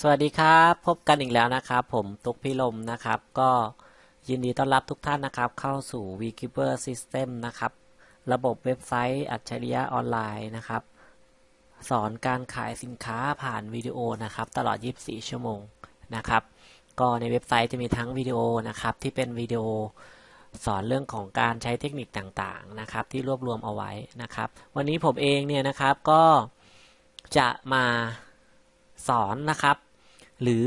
สวัสดีครับ พบกันอีกแล้วนะครับ ผมตุกพิลมนะครับ ก็ยินดีต้อนรับทุกท่านนะครับ เข้าสู่ Vkeeper System นะครับ ระบบเว็บไซต์อัจฉริยะออนไลน์นะครับ สอนการขายสินค้าผ่านวิดีโอนะครับ ตลอด 24 ชั่วโมงนะครับ ก็ในเว็บไซต์จะมีทั้งวิดีโอนะครับ ที่เป็นวิดีโอสอนเรื่องของการใช้เทคนิคต่างๆนะครับ ที่รวบรวมเอาไว้นะครับ วันนี้ผมเองเนี่ยนะครับก็จะมาสอนนะครับ หรือ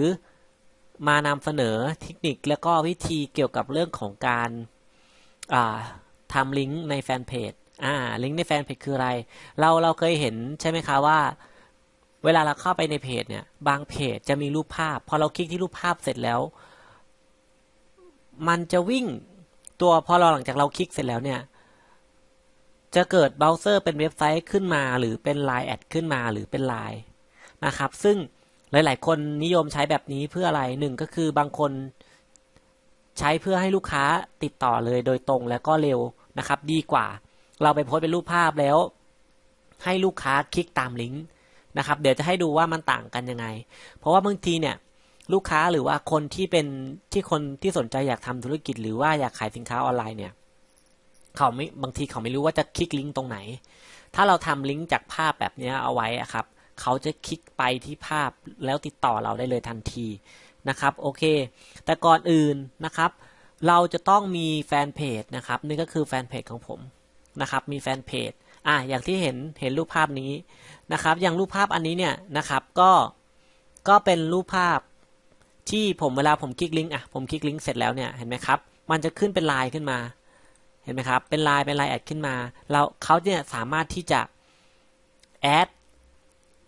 มานำเสนอเทคนิคและก็วิธีเกี่ยวกับเรื่องของการทำลิงก์ในแฟนเพจอ่าลิงก์ในแฟนเพจคืออะไร เราเราเคยเห็นใช่ไหมคะว่า เวลาเราเข้าไปในเพจเนี่ย บางเพจจะมีรูปภาพ พอเราคลิกที่รูปภาพเสร็จแล้ว มันจะวิ่งตัวพอเราหลังจากเราคลิกเสร็จแล้วเนี่ย จะเกิดเบราว์เซอร์เป็นเว็บไซต์ขึ้นมา หรือเป็น Line แอดขึ้นมาหรือเป็น Line นะครับ ซึ่ง หลาย ๆ คนนิยมใช้แบบนี้เพื่ออะไรหนึ่งก็คือบางคนใช้เพื่อให้ลูกค้าติดต่อเลยโดยตรงแล้วก็เร็วนะครับ ดีกว่า เราไปโพสเป็นรูปภาพแล้ว ให้ลูกค้าคลิกตามลิงก์นะครับ เดี๋ยวจะให้ดูว่ามันต่างกันยังไง เพราะว่าบางทีเนี่ยลูกค้าหรือว่าคนที่เป็นที่คนที่สนใจอยากทำธุรกิจ หรือว่าอยากขายสินค้าออนไลน์เนี่ยเขาไม่บางทีเขาไม่รู้ว่าจะคลิกลิงก์ตรงไหน ถ้าเราทำลิงก์จากภาพแบบนี้เอาไว้ครับ เขาจะคลิกไปที่ภาพแล้วติดต่อเราได้เลยทันทีนะครับโอเค แต่ก่อนอื่นนะครับ เราจะต้องมีแฟนเพจนะครับนี่ก็คือแฟนเพจของผมนะครับ มีแฟนเพจอะอย่างที่เห็นเห็นรูปภาพนี้นะครับ อย่างรูปภาพอันนี้เนี่ยนะครับก็ก็เป็นรูปภาพที่ผมเวลาผมคลิกลิงก์อะผมคลิกลิงก์เสร็จแล้วเนี่ยเห็นไหมครับ มันจะขึ้นเป็นลายขึ้นมา เห็นไหมครับ เป็นลายเป็นลายแอดขึ้นมา เราเขาเนี่ยสามารถที่จะแอด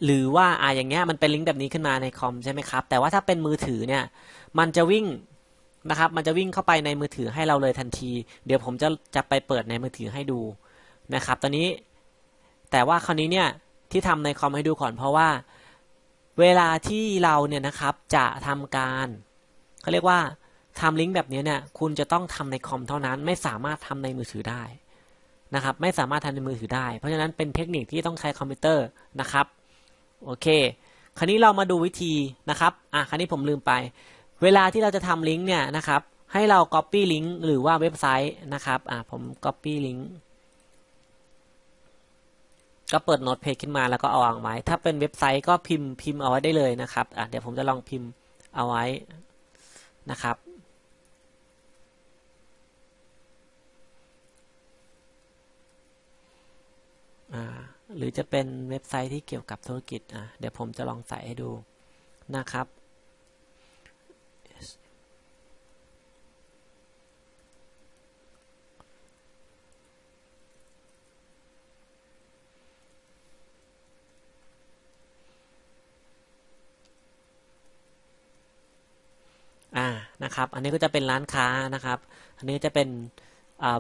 หรือว่าอ่าอย่างเงี้ยมันเป็นลิงก์แบบนี้ขึ้นมาในคอมใช่ไหมครับ แต่ว่าถ้าเป็นมือถือเนี่ย มันจะวิ่งนะครับ มันจะวิ่งเข้าไปในมือถือให้เราเลยทันที เดี๋ยวผมจะจะไปเปิดในมือถือให้ดูนะครับ ตอนนี้ แต่ว่าคราวนี้เนี่ยที่ทำในคอมให้ดูก่อนเพราะว่า เวลาที่เราเนี่ยนะครับจะทำการเขาเรียกว่าทำลิงก์แบบนี้เนี่ย คุณจะต้องทำในคอมเท่านั้น ไม่สามารถทำในมือถือได้นะครับ ไม่สามารถทำในมือถือได้ เพราะฉะนั้นเป็นเทคนิคที่ต้องใช้คอมพิวเตอร์นะครับ โอเค คราวนี้เรามาดูวิธีนะครับ อะ คราวนี้ผมลืมไป เวลาที่เราจะทำลิงก์เนี่ยนะครับ ให้เรา Copy ลิงก์หรือว่าเว็บไซต์นะครับ อะ ผม Copy ลิงก์ก็เปิด Notepad ขึ้นมาแล้วก็เอาวางไว้ ถ้าเป็นเว็บไซต์ก็พิมพ์พิมพ์เอาไว้ได้เลยนะครับ อะ เดี๋ยวผมจะลองพิมพ์เอาไว้นะครับอ่า หรือจะเป็นเว็บไซต์ที่เกี่ยวกับธุรกิจอะเดี๋ยวผมจะลองใส่ให้ดูนะครับ อ่านะครับ อันนี้ก็จะเป็นร้านค้านะครับ อันนี้จะเป็น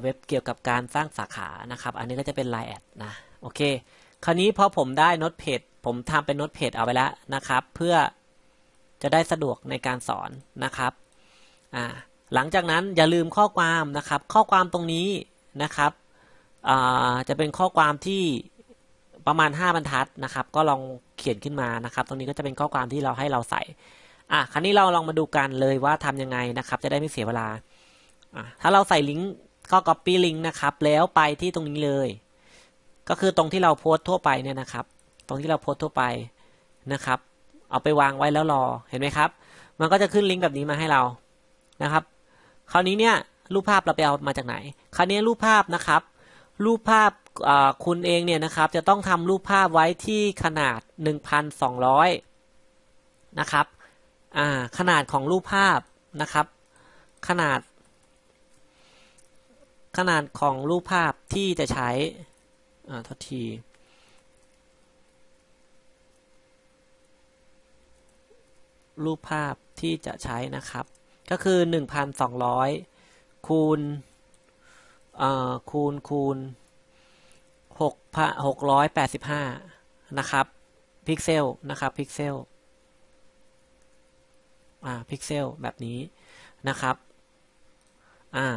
เว็บเกี่ยวกับการสร้างสาขานะครับ อันนี้ก็จะเป็น Line แอดนะ โอเค คราวนี้พอผมได้โน้ตเพจผมทำเป็นโน้ตเพจเอาไว้แล้วนะครับ เพื่อจะได้สะดวกในการสอนนะครับหลังจากนั้นอย่าลืมข้อความนะครับ ข้อความตรงนี้นะครับจะเป็นข้อความที่ประมาณ 5 บรรทัดนะครับ ก็ลองเขียนขึ้นมานะครับ ตรงนี้ก็จะเป็นข้อความที่เราให้เราใส่อะคราวนี้เราลองมาดูกันเลยว่าทำยังไงนะครับ จะได้ไม่เสียเวลาอะถ้าเราใส่ลิงก์ก็ copy ลิงก์นะครับ แล้วไปที่ตรงนี้เลย ก็คือตรงที่เราโพสทั่วไปเนี่ยนะครับ ตรงที่เราโพสทั่วไปนะครับ เอาไปวางไว้แล้วรอเห็นไหมครับ มันก็จะขึ้นลิงก์แบบนี้มาให้เรานะครับ คราวนี้เนี่ยรูปภาพเราไปเอามาจากไหน คราวนี้รูปภาพนะครับ รูปภาพคุณเองเนี่ยนะครับ จะต้องทำรูปภาพไว้ที่ขนาด 1,200 นะครับขนาดของรูปภาพนะครับ ขนาด ขนาดของรูปภาพที่จะใช้ อ่าทัทีรูปภาพที่จะใช้นะครับ ก็คือ 1,200 คูณคูณคูณ6 685 นะครับ พิกเซลนะครับ พิกเซลอ่าพิกเซลแบบนี้นะครับอ่า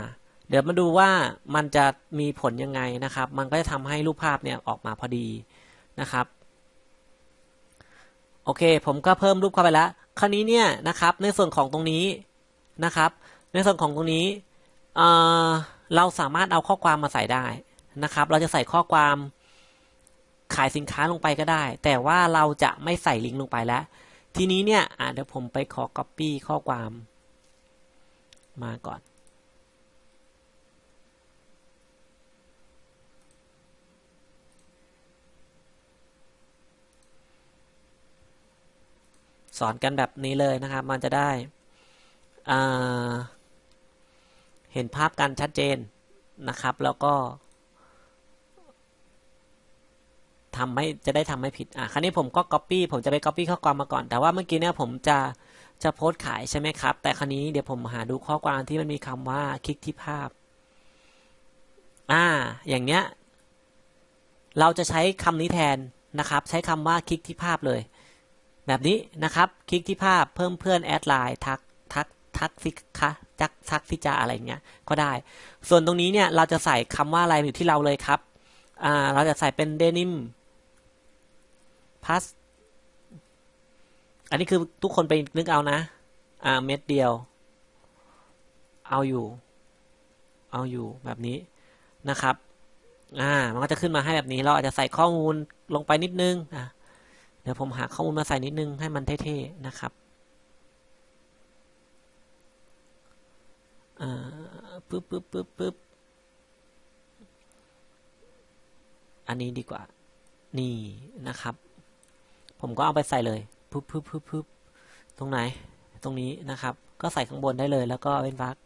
เดี๋ยวมาดูว่ามันจะมีผลยังไงนะครับ มันก็จะทำให้รูปภาพเนี่ยออกมาพอดีนะครับ โอเค ผมก็เพิ่มรูปเข้าไปแล้ว คราวนี้เนี่ยนะครับ ในส่วนของตรงนี้นะครับ ในส่วนของตรงนี้เเราสามารถเอาข้อความมาใส่ได้นะครับ เราจะใส่ข้อความขายสินค้าลงไปก็ได้ แต่ว่าเราจะไม่ใส่ลิงก์ลงไปแล้ว ทีนี้เนี่ยเดี๋ยวผมไปขอ copy ข้อความมาก่อน สอนกันแบบนี้เลยนะครับ มันจะได้เห็นภาพกันชัดเจนนะครับ แล้วก็ทำไม่จะได้ทำไม่ผิด อะ คราวนี้ผมก็ Copy ผมจะไป Copy ข้อความมาก่อน แต่ว่าเมื่อกี้เนี่ยผมจะจะโพสต์ขายใช่ไหมครับ แต่คราวนี้เดี๋ยวผมหาดูข้อความที่มันมีคำว่าคลิกที่ภาพ อ่า อย่างเนี้ย เราจะใช้คำนี้แทนนะครับ ใช้คำว่าคลิกที่ภาพเลย แบบนี้นะครับ คลิกที่ภาพเพิ่มเพื่อนแอดไลน์ทักทักทักสิคะจักทักสิจาอะไรเงี้ยก็ได้ ส่วนตรงนี้เนี่ยเราจะใส่คำว่าอะไรอยู่ที่เราเลยครับอ่าเราจะใส่เป็นเดนิมพัสอันนี้คือทุกคนไปนึกเอานะ อ่าเม็ดเดียว เอาอยู่ เอาอยู่แบบนี้นะครับ อ่า มันก็จะขึ้นมาให้แบบนี้ เราอาจจะใส่ข้อมูลลงไปนิดนึง อ่า เดี๋ยวผมหาข้อมูลมาใส่นิดนึงให้มันเท่ๆนะครับอ่าปึ๊บปึ๊บปึ๊บปึ๊บอันนี้ดีกว่า นี่นะครับ ผมก็เอาไปใส่เลยปึ๊บปึ๊บปึ๊บปึ๊บตรงไหน ตรงนี้นะครับ ก็ใส่ข้างบนได้เลย แล้วก็เป็นวรรค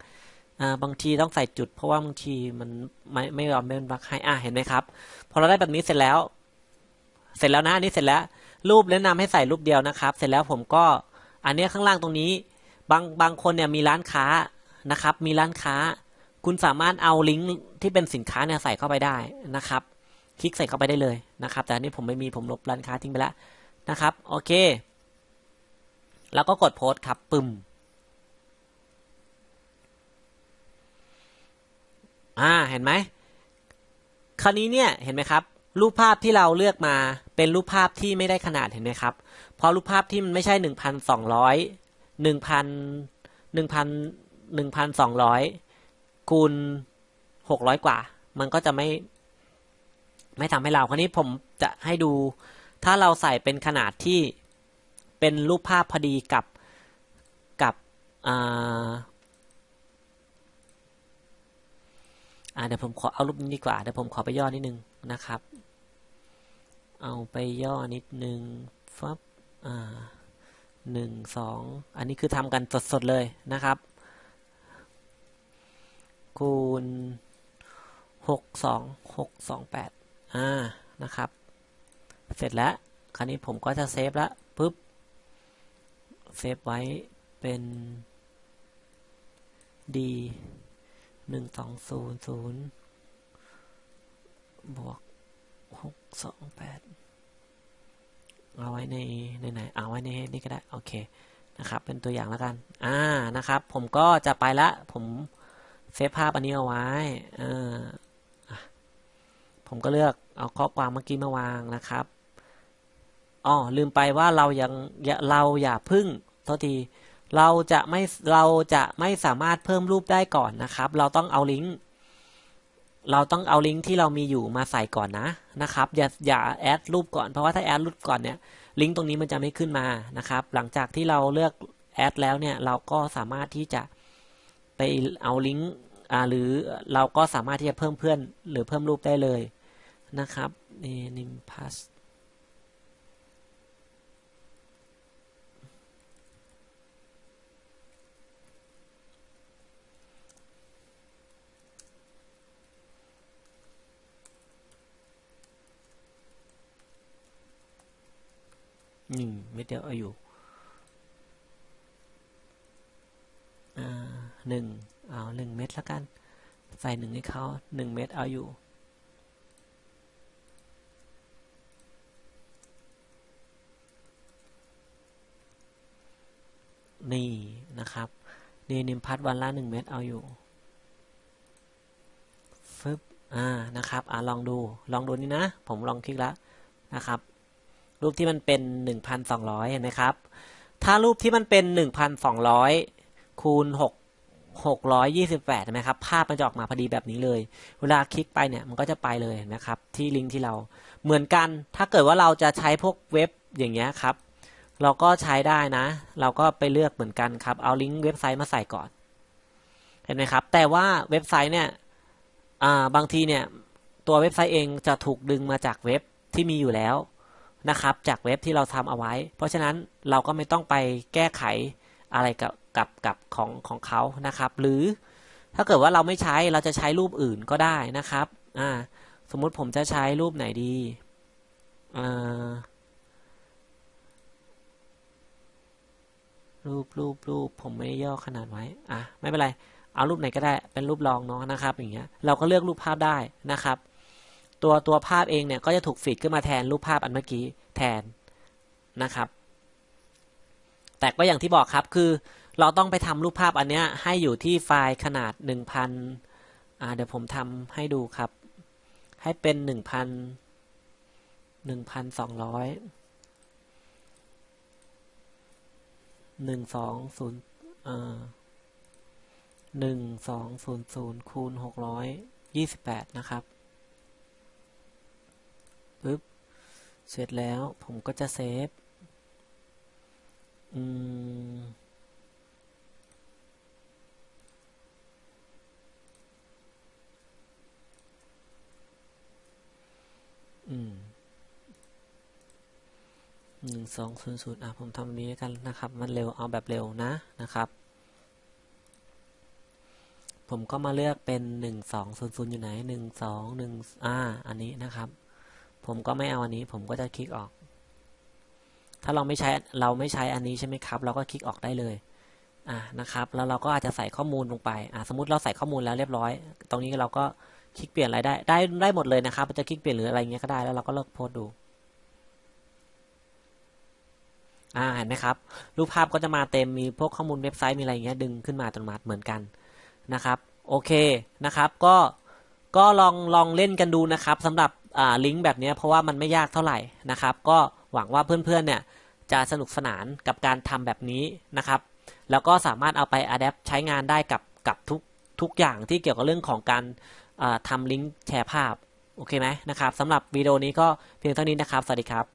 อ่าบางทีต้องใส่จุด เพราะว่าบางทีมันไม่ไม่ยอมเป็นวรรคให้อ่าเห็นไหมครับ พอเราได้แบบนี้เสร็จแล้ว เสร็จแล้วนะอันนี้เสร็จแล้ว รูปแนะนำให้ใส่รูปเดียวนะครับ เสร็จแล้วผมก็อันนี้ข้างล่างตรงนี้ บางบางคนเนี่ยมีร้านค้านะครับ มีร้านค้า คุณสามารถเอาลิงก์ที่เป็นสินค้าเนี่ยใส่เข้าไปได้นะครับ คลิกใส่เข้าไปได้เลยนะครับ แต่อันนี้ผมไม่มีผมลบร้านค้าทิ้งไปแล้วนะครับ โอเค แล้วก็กดโพสต์ครับปึ้มอ่าเห็นไหมคราวนี้เนี่ยเห็นไหมครับ รูปภาพที่เราเลือกมาเป็นรูปภาพที่ไม่ได้ขนาดเห็นไหมครับ เพราะรูปภาพที่มันไม่ใช่หนึ่งพันสองร้อยหนึ่งพันหนึ่งพันหนึ่งพันสองร้อยคูณหกร้อยกว่า มันก็จะไม่ ไม่ทำให้เราคราวนี้ผมจะให้ดู ถ้าเราใส่เป็นขนาดที่เป็นรูปภาพพอดีกับกับอ่าอ่าเดี๋ยวผมขอเอารูปนี้ดีกว่า เดี๋ยวผมขอไปย่อนิดนึงนะครับ เอาไปย่อนิดนึงฟับอ่าหนึ่งสองอันนี้คือทำกันสดๆเลยนะครับ คูณหกสองหกสองแปดอ่านะครับ เสร็จแล้ว คราวนี้ผมก็จะเซฟแล้วปุ๊บเซฟไว้เป็น d หนึ่งสองศูนย์ศูนย์บวก หกสองแปดเอาไว้ในในไหนเอาไว้ในนี่ก็ได้ โอเคนะครับ เป็นตัวอย่างแล้วกัน อ่านะครับ ผมก็จะไปละ ผมเซฟภาพอันนี้เอาไว้เออผมก็เลือกเอาข้อความเมื่อกี้มาวางนะครับอ๋อลืมไปว่าเรายังเราอย่าพึ่งโทษทีเราจะไม่เราจะไม่สามารถเพิ่มรูปได้ก่อนนะครับ เราต้องเอาลิงก์ เราต้องเอาลิงก์ที่เรามีอยู่มาใส่ก่อนนะนะครับ อย่าอย่าแอดรูปก่อน เพราะว่าถ้าแอดรูปก่อนเนี่ยลิงก์ตรงนี้มันจะไม่ขึ้นมานะครับ หลังจากที่เราเลือกแอดแล้วเนี่ยเราก็สามารถที่จะไปเอาลิงก์อ่าหรือเราก็สามารถที่จะเพิ่มเพื่อน หรือเพิ่มรูปได้เลยนะครับนี่นิมพัส หนึ่งเม็ดเดียวเอาอยู่อ่าหนึ่งเอาหนึ่งเม็ดแล้วกัน ใส่หนึ่งให้เขาหนึ่งเม็ดเอาอยู่นี่นะครับนี่นิมพัดวันละหนึ่งเม็ดเอาอยู่ฟึบอ่านะครับอ่าลองดูลองดูนี่นะ ผมลองคลิกแล้วนะครับ รูปที่มันเป็น 1,200 เห็นไหมครับ ถ้ารูปที่มันเป็น 1,200 คูณ 6 628 ใช่ไหมครับ ภาพมันจะออกมาพอดีแบบนี้เลย เวลาคลิกไปเนี่ย มันก็จะไปเลยนะครับ ที่ลิงก์ที่เรา เหมือนกัน ถ้าเกิดว่าเราจะใช้พวกเว็บอย่างเงี้ยครับ เราก็ใช้ได้นะ เราก็ไปเลือกเหมือนกันครับ เอาลิงก์เว็บไซต์มาใส่ก่อน เห็นไหมครับ แต่ว่าเว็บไซต์เนี่ยบางทีเนี่ย ตัวเว็บไซต์เองจะถูกดึงมาจากเว็บที่มีอยู่แล้ว นะครับ จากเว็บที่เราทำเอาไว้ เพราะฉะนั้นเราก็ไม่ต้องไปแก้ไขอะไรกับกับกับของของเขานะครับ หรือถ้าเกิดว่าเราไม่ใช้เราจะใช้รูปอื่นก็ได้นะครับอ่าสมมุติผมจะใช้รูปไหนดีอ่ารูปรูปรูปผมไม่ได้ย่อขนาดไว้อะไม่เป็นไร เอารูปไหนก็ได้เป็นรูปรองเนาะนะครับ อย่างเงี้ยเราก็เลือกรูปภาพได้นะครับ ตัวตัวภาพเองเนี่ยก็จะถูกฟีดขึ้นมาแทนรูปภาพอันเมื่อกี้แทนนะครับ แต่ก็อย่างที่บอกครับคือเราต้องไปทำรูปภาพอันเนี้ยให้อยู่ที่ไฟล์ขนาดหนึ่งพันอ่าเดี๋ยวผมทำให้ดูครับ ให้เป็นหนึ่งพันหนึ่งพันสองร้อยหนึ่งสองศูนย์อ่าหนึ่งสองศูนย์ศูนย์คูณหกร้อยยี่สิบแปดนะครับ ปึ๊บ เสร็จแล้วผมก็จะเซฟ อืม อืมหนึ่งสองศูนย์ศูนย์อะผมทำนี้กันนะครับ มันเร็วเอาแบบเร็วนะนะครับ ผมก็มาเลือกเป็นหนึ่งสองศูนย์ศูนย์อยู่ไหนหนึ่งสองหนึ่งอ่าอันนี้นะครับ ผมก็ไม่เอาอันนี้ ผมก็จะคลิกออก ถ้าเราไม่ใช้เราไม่ใช้อันนี้ใช่ไหมครับ เราก็คลิกออกได้เลยอ่านะครับ แล้วเราก็อาจจะใส่ข้อมูลลงไปอ่าสมมติเราใส่ข้อมูลแล้วเรียบร้อย ตรงนี้เราก็คลิกเปลี่ยนอะไรได้ ได้ได้หมดเลยนะครับจะคลิกเปลี่ยนหรืออะไรเงี้ยก็ได้แล้วเราก็เลิกโพสดูอ่าเห็นไหมครับ รูปภาพก็จะมาเต็มมีพวกข้อมูลเว็บไซต์มีอะไรเงี้ยดึงขึ้นมาอัตโนมัติเหมือนกันนะครับ โอเคนะครับ ก็ก็ลองลองเล่นกันดูนะครับสำหรับ ลิงก์แบบนี้เพราะว่ามันไม่ยากเท่าไหร่นะครับ ก็หวังว่าเพื่อนๆเนี่ยจะสนุกสนานกับการทำแบบนี้นะครับ แล้วก็สามารถเอาไปอัดแอปใช้งานได้กับกับทุกทุกอย่างที่เกี่ยวกับเรื่องของการทำลิงก์แชร์ภาพ โอเคไหมนะครับสำหรับวิดีโอนี้ก็เพียงเท่านี้นะครับ สวัสดีครับ